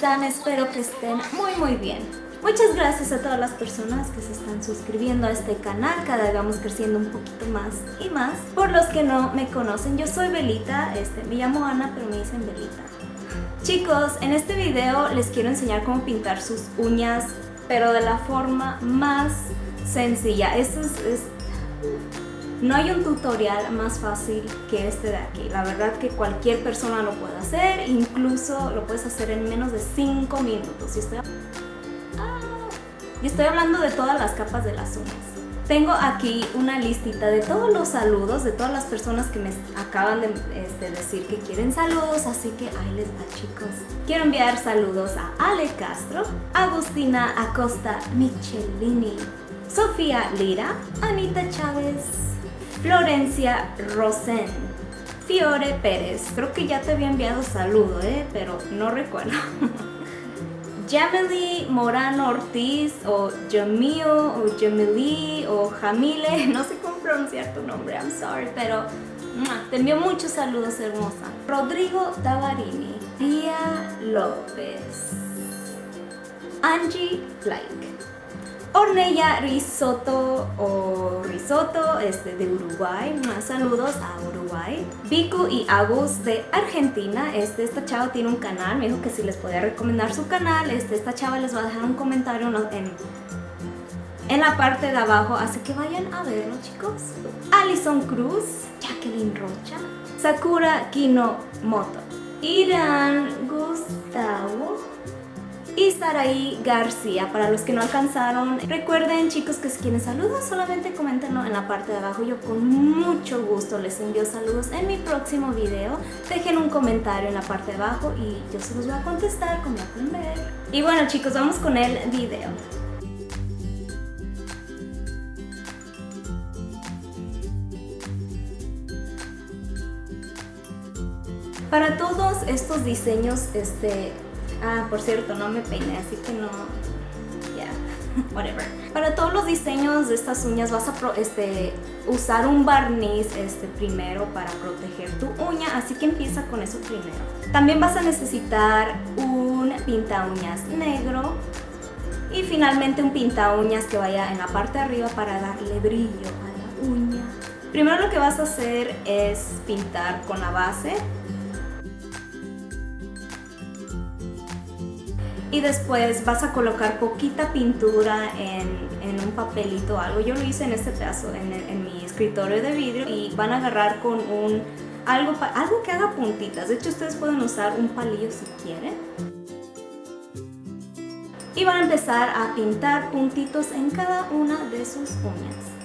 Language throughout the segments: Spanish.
¿cómo están? Espero que estén muy muy bien. Muchas gracias a todas las personas que se están suscribiendo a este canal, cada vez vamos creciendo un poquito más y más. Por los que no me conocen, yo soy Belita, este, me llamo Ana, pero me dicen Belita. Chicos, en este video les quiero enseñar cómo pintar sus uñas, pero de la forma más sencilla. Esto es, es no hay un tutorial más fácil que este de aquí. La verdad que cualquier persona lo puede hacer, incluso lo puedes hacer en menos de 5 minutos. Y estoy, ah, y estoy hablando de todas las capas de las uñas. Tengo aquí una listita de todos los saludos de todas las personas que me acaban de este, decir que quieren saludos, así que ahí les va chicos. Quiero enviar saludos a Ale Castro, Agustina Acosta Michelini, Sofía Lira, Anita Chávez, Florencia Rosen, Fiore Pérez. Creo que ya te había enviado saludo, ¿eh? pero no recuerdo. Jamily Morano Ortiz o Jamil o Jamili o Jamile, no sé cómo pronunciar tu nombre, I'm sorry, pero te envío muchos saludos hermosa. Rodrigo Tavarini, Tía López, Angie Like, Ornella Risotto o Risotto este, de Uruguay. Saludos a Uruguay. Vico y Agus de Argentina. Este, esta chava tiene un canal. Me dijo que si les podía recomendar su canal. Este, esta chava les va a dejar un comentario en, en la parte de abajo. Así que vayan a verlo, chicos. Alison Cruz. Jacqueline Rocha. Sakura Kino Moto. Irán Gustavo y Saraí García. Para los que no alcanzaron, recuerden chicos que si quieren saludos solamente coméntenlo en la parte de abajo. Yo con mucho gusto les envío saludos en mi próximo video. Dejen un comentario en la parte de abajo y yo se los voy a contestar como pueden ver. Y bueno chicos, vamos con el video. Para todos estos diseños, este, Ah, por cierto, no me peiné, así que no... Ya, whatever. Para todos los diseños de estas uñas vas a este, usar un barniz este, primero para proteger tu uña, así que empieza con eso primero. También vas a necesitar un pinta uñas negro y finalmente un pinta uñas que vaya en la parte de arriba para darle brillo a la uña. Primero lo que vas a hacer es pintar con la base y después vas a colocar poquita pintura en, un papelito o algo. Yo lo hice en este pedazo, en, mi escritorio de vidrio y van a agarrar con un algo, algo que haga puntitas. De hecho, ustedes pueden usar un palillo si quieren. Y van a empezar a pintar puntitos en cada una de sus uñas.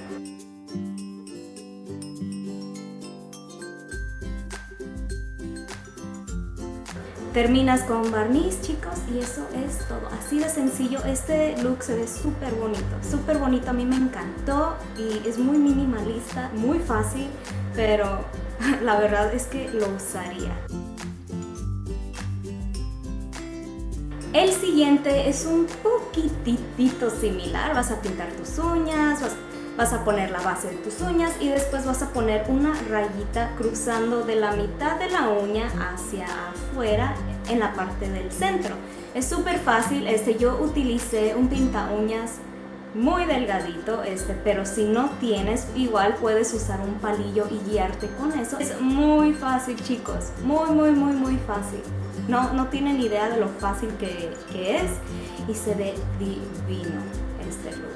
Terminas con barniz, chicos, y eso es todo. Así de sencillo. Este look se ve súper bonito, súper bonito. A mí me encantó y es muy minimalista, muy fácil, pero la verdad es que lo usaría. El siguiente es un poquitito similar. Vas a pintar tus uñas, vas vas a poner la base de tus uñas y después vas a poner una rayita cruzando de la mitad de la uña hacia afuera en la parte del centro. Es súper fácil, este, yo utilicé un pinta uñas muy delgadito, este, pero si no tienes, igual puedes usar un palillo y guiarte con eso. Es muy fácil chicos, muy muy muy muy fácil. No, no tienen idea de lo fácil que, que es y se ve divino este look.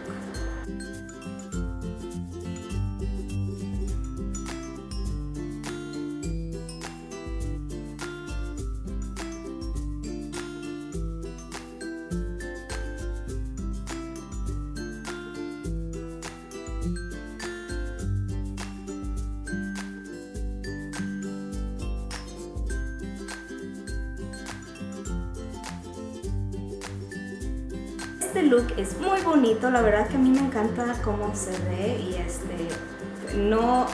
Este look es muy bonito, la verdad que a mí me encanta cómo se ve y este, no,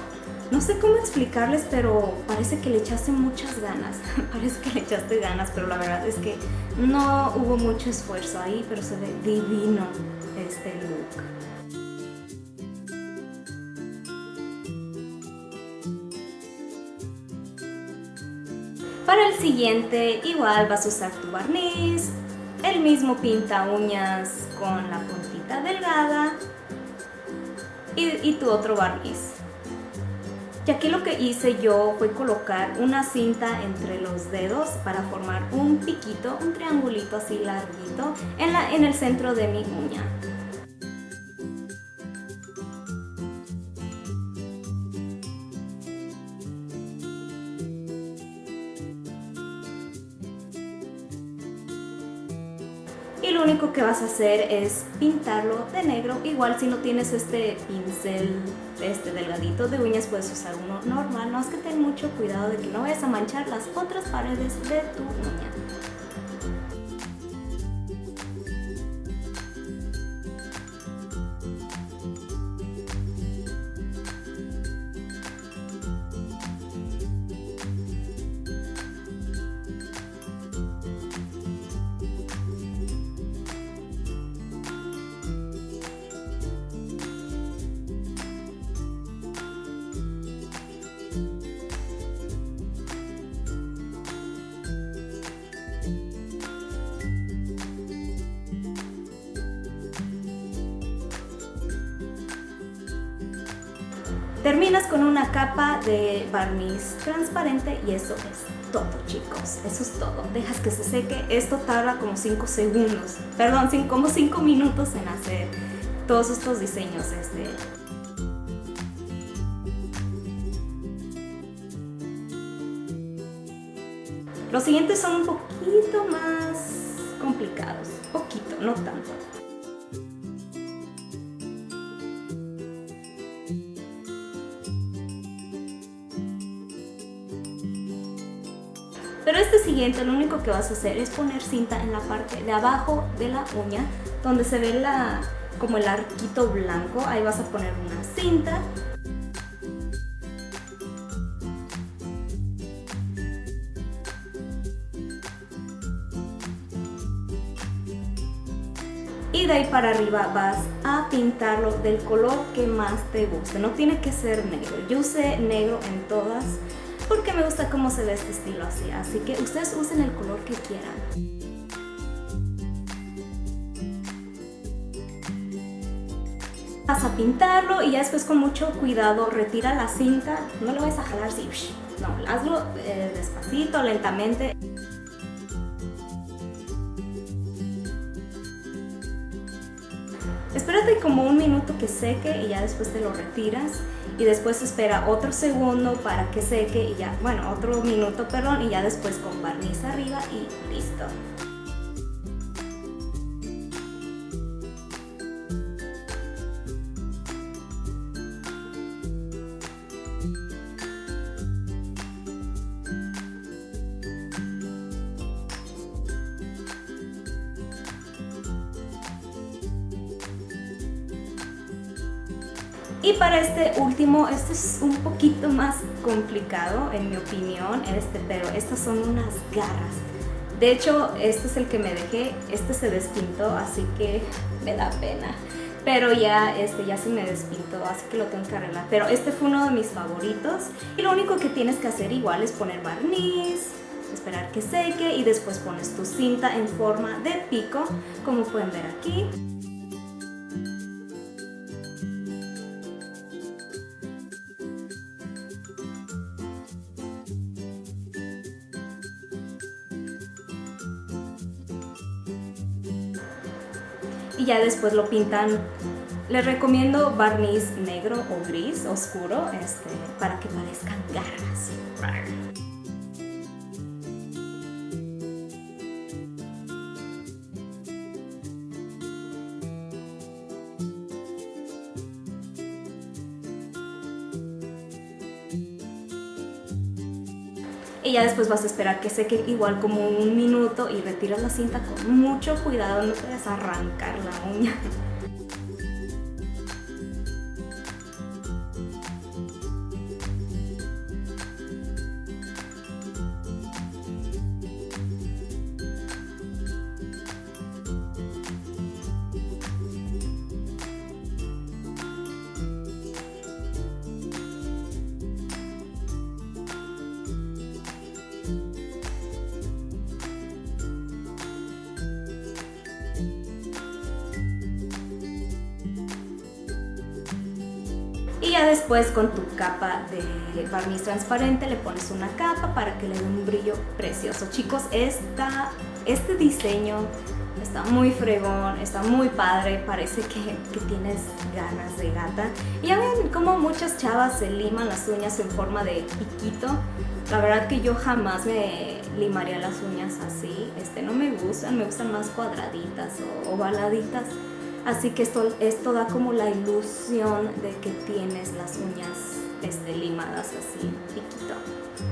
no sé cómo explicarles, pero parece que le echaste muchas ganas, parece que le echaste ganas, pero la verdad es que no hubo mucho esfuerzo ahí, pero se ve divino este look. Para el siguiente igual vas a usar tu barniz, el mismo pinta uñas con la puntita delgada y, tu otro barniz. Y aquí lo que hice yo fue colocar una cinta entre los dedos para formar un piquito, un triangulito así larguito en, la, en el centro de mi uña. Y lo único que vas a hacer es pintarlo de negro. Igual si no tienes este pincel este delgadito de uñas puedes usar uno normal. No es que ten mucho cuidado de que no vayas a manchar las otras paredes de tu uña Terminas con una capa de barniz transparente y eso es todo chicos, eso es todo. Dejas que se seque, esto tarda como 5 segundos, perdón, como 5 minutos en hacer todos estos diseños. Este. Los siguientes son un poquito más complicados, poquito, no tanto. Pero este siguiente lo único que vas a hacer es poner cinta en la parte de abajo de la uña, donde se ve la, como el arquito blanco, ahí vas a poner una cinta. Y de ahí para arriba vas a pintarlo del color que más te guste, no tiene que ser negro. Yo usé negro en todas porque me gusta cómo se ve este estilo así, así que ustedes usen el color que quieran. Vas a pintarlo y ya después con mucho cuidado retira la cinta, no lo vas a jalar así, no, hazlo eh, despacito, lentamente. Espérate como un minuto que seque y ya después te lo retiras y después espera otro segundo para que seque y ya, bueno, otro minuto, perdón, y ya después con barniz arriba y listo. Y para este último, este es un poquito más complicado en mi opinión, este, pero estas son unas garras. De hecho, este es el que me dejé, este se despintó, así que me da pena. Pero ya, este, ya se me despintó, así que lo tengo que arreglar. Pero este fue uno de mis favoritos. Y lo único que tienes que hacer igual es poner barniz, esperar que seque y después pones tu cinta en forma de pico, como pueden ver aquí. Y ya después lo pintan. Les recomiendo barniz negro o gris oscuro este, para que parezcan garras. Y ya después vas a esperar que seque igual como un minuto y retiras la cinta con mucho cuidado, no a arrancar la uña. Después con tu capa de barniz transparente le pones una capa para que le dé un brillo precioso. Chicos, esta, este diseño está muy fregón, está muy padre, parece que, que, tienes ganas de gata. Y ya ven como muchas chavas se liman las uñas en forma de piquito. La verdad que yo jamás me limaría las uñas así, este, no me gustan, me gustan más cuadraditas o ovaladitas. Así que esto, esto da como la ilusión de que tienes las uñas este, limadas así, piquito.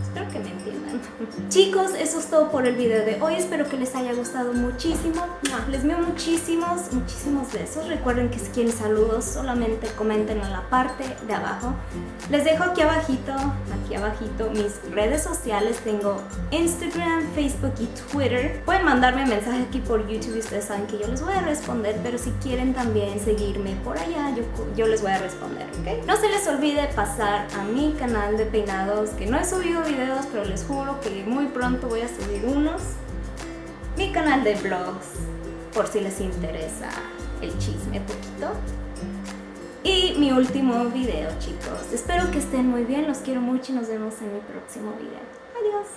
Espero que me entiendan. Chicos, eso es todo por el video de hoy. Espero que les haya gustado muchísimo. Les envío muchísimos, muchísimos besos. Recuerden que si quieren saludos, solamente comenten en la parte de abajo. Les dejo aquí abajito, aquí abajito, mis redes sociales. Tengo Instagram, Facebook y Twitter. Pueden mandarme mensaje aquí por YouTube y ustedes saben que yo les voy a responder. Pero si quieren también seguirme por allá, yo, yo les voy a responder, ¿ok? No se les olvide pasar a mi canal de peinados, que no he subido videos, pero les juro que muy pronto voy a subir unos. Mi canal de vlogs, por si les interesa el chisme poquito. Y mi último video, chicos. Espero que estén muy bien, los quiero mucho y nos vemos en mi próximo video. Adiós.